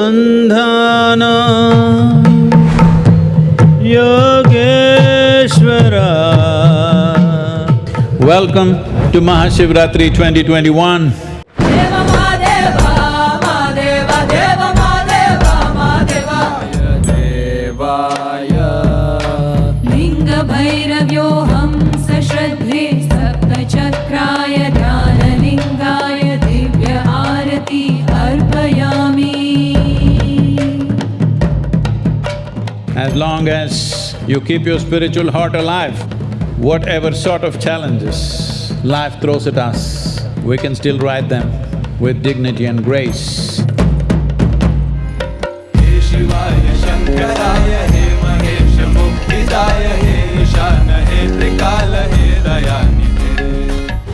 शिवनागबन्धाना Yogeshwara Welcome to Mahashivratri 2021. As long as you keep your spiritual heart alive, whatever sort of challenges life throws at us, we can still ride them with dignity and grace.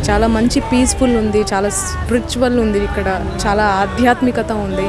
చాలా మంచి peaceful ఉంది చాలా spiritual ఉంది ఇక్కడ చాలా ఆధ్యాత్మికత ఉంది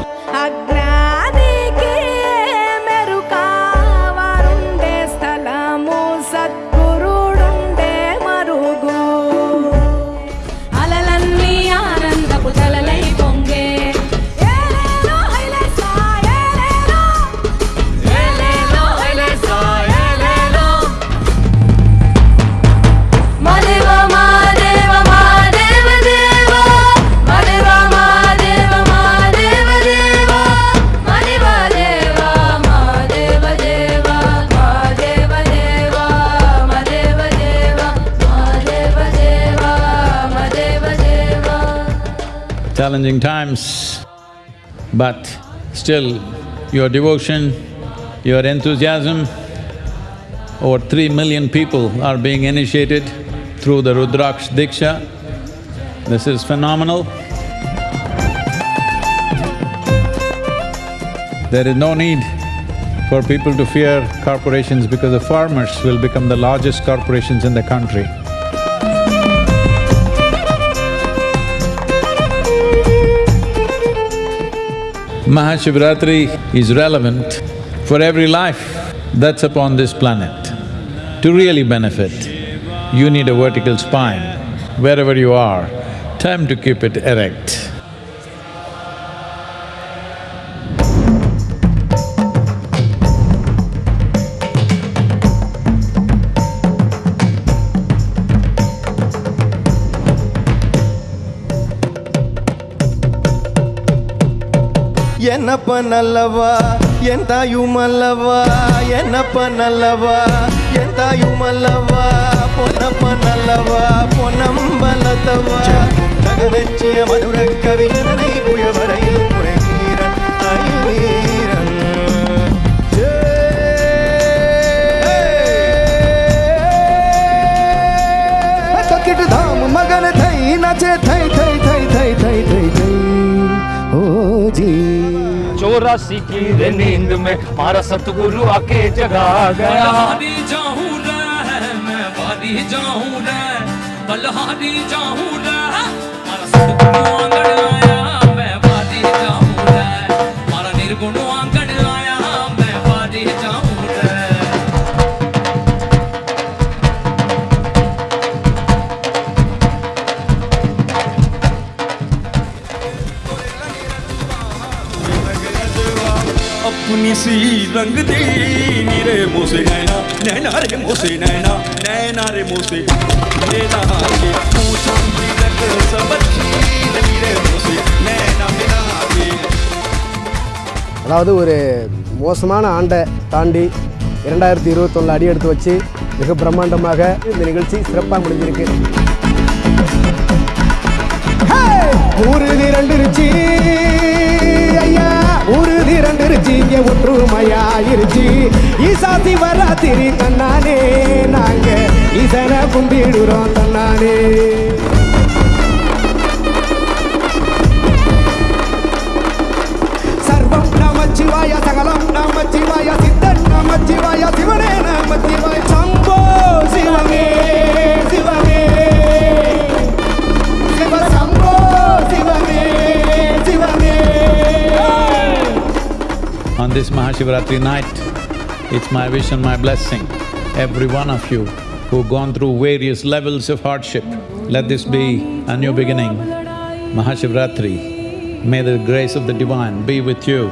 Challenging times, but still your devotion, your enthusiasm, over three million people are being initiated through the Rudraksh Diksha. This is phenomenal. There is no need for people to fear corporations because the farmers will become the largest corporations in the country. Mahashivratri is relevant for every life that's upon this planet. To really benefit, you need a vertical spine. Wherever you are, time to keep it erect. என்னப்ப நல்லவா என் தாயும் அல்லவா என்னப்ப நல்லவா என் தாயும் அல்லவா பொன்னப்ப நல்லவா பொன்னம்பலத்தவா தகதச்சிய மதுர கவிஞனை புயவரையில் முறைவீரன் அயவீரன் தாம் மகன் தை நச்சே தை தை தை தை தை जी। चौरासी की रे नींद में मारा सतगुरु आके जगा गया। बलहारी जाऊँ रे मैं वारी जाऊँ रे बलहारी जाऊँ रे मारा सतगुरु आंगण अपनी सी रंग दी नीरे मोसे नैना नैना रे मोसे नैना नैना रे मोसे नैना के पूछा तिलक सब नीरे मोसे नैना मिला के அதாவது ஒரு மோசமான ஆண்டை தாண்டி இரண்டாயிரத்தி இருபத்தொன்னு அடி எடுத்து வச்சு மிக பிரம்மாண்டமாக இந்த நிகழ்ச்சி சிறப்பாக முடிஞ்சிருக்கு ஊரு திரண்டுருச்சு ஐயா ஒரு திரண்டிருச்சு இங்கே ஒற்றுமையாயிருச்சு. ஈசா சிவராத்திரி தன்னானே நாங்க ஈசனை கும்பிடுறோம் தன்னானே this Mahashivratri night, it's my wish and my blessing, every one of you who've gone through various levels of hardship, let this be a new beginning. Mahashivratri May the grace of the divine be with you.